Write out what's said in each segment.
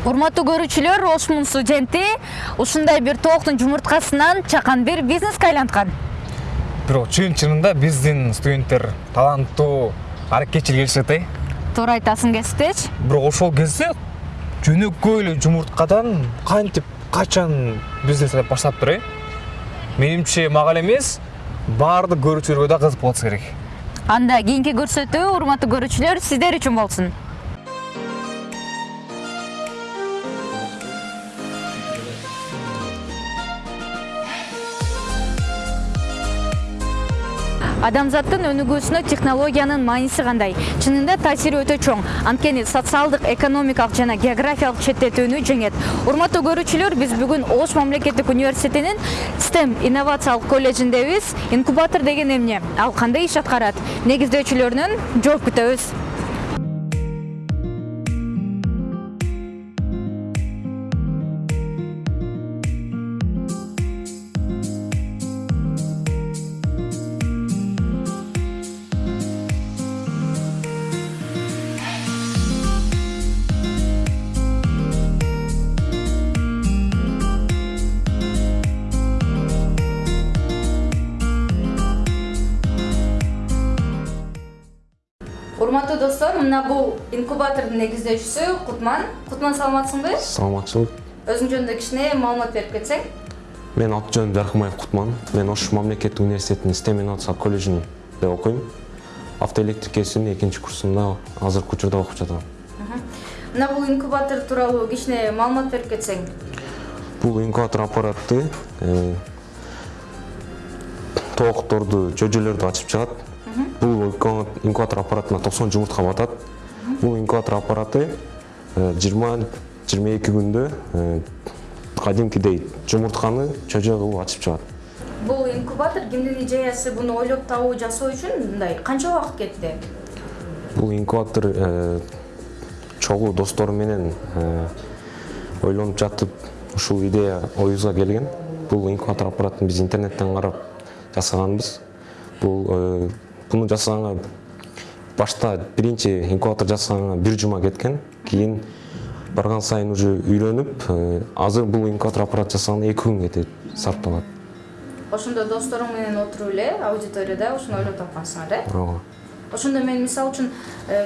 урматтуу көрүүчүлөр ошмун студенти ушундай бир тооктун жумурткасынан чакан бир бизнеске айланткан бирок чын чынында биздин студенттер таланттуу аракетчил келишет э? Туура айтасың кесиптечи бирок ошол кезде жөнөкөй эле жумурткадан кантип качан бизнес баштаптыр э? Менимче мага эле эмес баардык көрүүчүлөргө да кызык болсо керек. Анда кийинки көрсөтүү урматтуу көрүүчүлөр сиздер үчүн болсун адамзаттын өнүгүүсүнө технологиянын мааниси кандай? Чынында таасири өтө чоң. Анткени социалдык экономикалык жана географиялык четтетүүнү жеңет. Урматтуу көрүүчүлөр биз бүгүн ош мамлекеттик университетинин stem инновациялык колледжиндебиз инкубатор деген эмне? Ал кандай иш аткарат негиздөөчүлөрүнөн жооп күтөбүз достор мына бул инкубатордун негиздөөчүсү кутман. Кутман саламатсыңбы саламатчылык өзүң жөнүндө кичине маалымат берип кетсең. Мен аты жөнүм жаркымаев кутман. Мен ош мамлекеттик университетинин stem инновациялык колледжинде окуйм автоэлектрикесинин экинчи курсунда азыркы учурда окуп жатам мына бул инкубатор тууралуу кичине маалымат берип кетсең. Бул инкубатор аппараты тоокторду жөжөлөрдү ачып чыгат бул инкубатор аппаратына токсон жумуртка батат. Бул инкубатор аппараты жыйырма жыйырма эки күндө кадимкидей жумуртканы чөжө кылып ачып чыгат. Бул инкубатор кимдин идеясы буну ойлоп табуу жасоо үчүн мындай канча убакыт кетти? Бул инкубатор чогуу досторум менен ойлонуп жатып ушул идея оюбузга келген. Бул инкубатор аппаратын биз интернеттен карап жасаганбыз. Бул буну жасаганга башта биринчи инкубатор жасаганга бир жума кеткен. Кийин барган сайын уже үйрөнүп азыр бул инкубатор аппарат жасаганга эки күн кетет сарпталат ошондо досторуң менен отуруп эле аудиторияда ушуну ойлоп тапкансыңар э? Ооба. Ошондо мен мисалы үчүн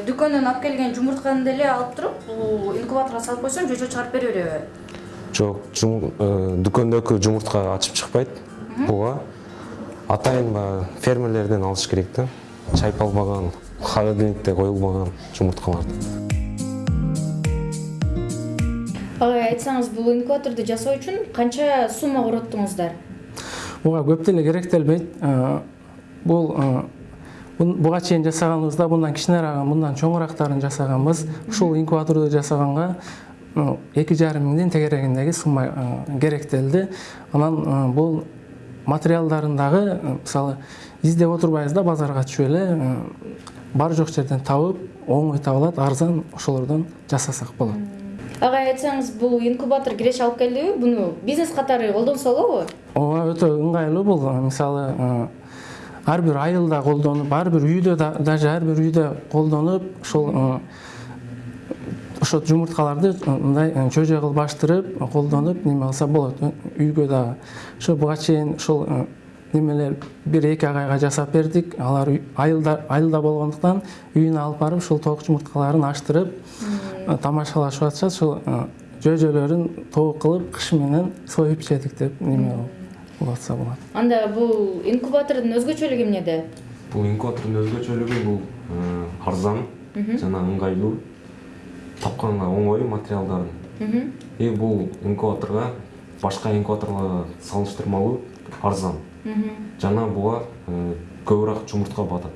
дүкөндөн алып келген жумуртканы деле алып туруп бул инкубаторго салып койсом жөжө чыгарып бере береби. Жок дүкөндөгү жумуртка ачып чыкпайт буга атайын баягы фермерлерден алыш керек да чайпалбаган холодильникте коюлбаган жумурткаларды агай айтсаңыз бул инкубаторду жасоо үчүн канча сумма короттуңуздар буга көп деле керектелбейт бул буга чейин жасаганыбызда мындан кичинерээк мындан чоңураактарын жасаганбыз ушул инкубаторду жасаганга эки жарым миңдин тегерегиндеги сумма керектелди анан бул материалдарын дагы мисалы издеп отурбайбыз да базарга түшүп эле бар жок жерден табып оңой табылат арзан ошолордон жасасак болот агай айтсаңыз бул инкубатор киреше алып келдиби буну бизнес катары колдонсо болобу ооба өтө ыңгайлуу бул мисалы ар бир айылда колдонуп ар бир үйдө даже ар бир үйдө колдонуп ушул ошо жумурткаларды мындай чөжө кылып ачтырып колдонуп неме кылса болот. Үйгө дагы. Ошо буга чейин ушул немелер бир эки агайга жасап бердик. Алар айылда айылда болгондуктан үйүнө алып барып ушул тоок жумурткаларын ачтырып тамашалашып атышат ушул жөжөлөрүн тоок кылып кыш менен союп жедик деп неме кылып атса болот. Анда бул инкубатордун өзгөчөлүгү эмнеде? Бул инкубатордун өзгөчөлүгү бул арзан жана ыңгайлуу. Тапканга оңой материалдарын. И бул инкубаторго башка инкубаторлорго салыштырмалуу арзан. Жана буга көбүрөөк жумуртка батат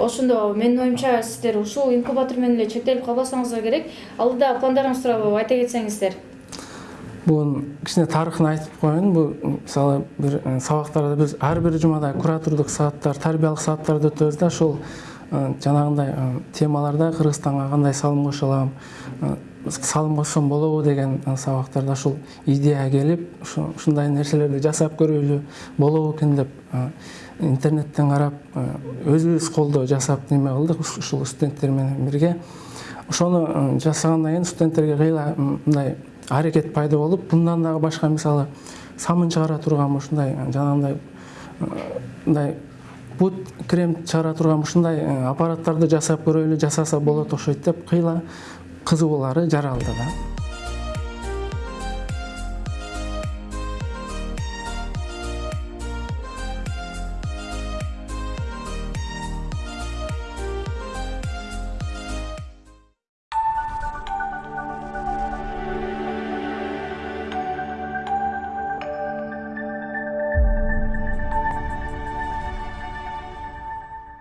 ошондо менин оюмча сиздер ушул инкубатор менен эле чектелип калбасаңыздар керек. Алдыда пландарыңыз тууралуу айта кетсеңиздер бунун кичине тарыхын айтып коеюн. Бул мисалы бир сабактарда биз ар бир жумада куратордук сааттар тарбиялык сааттарды өтөбүз да. Ошол жанагындай темаларда кыргызстанга кандай салым кошо алам салым кошсом болобу деген сабактарда ушул идея келип ушу- ушундай нерселерди жасап көрөлү болобу экен деп интернеттен карап өзүбүз колдо жасап неме кылдык уш- ушул студенттер менен бирге. Ошону жасагандан кийин студенттерге кыйла мындай аракет пайда болуп мындан дагы башка мисалы самын чыгара турган ушундай жанагындай мындай бут крем чыгара турган ушундай э, аппараттарды жасап көрөлү жасаса болот окшойт деп кыйла кызыгуулары жаралды да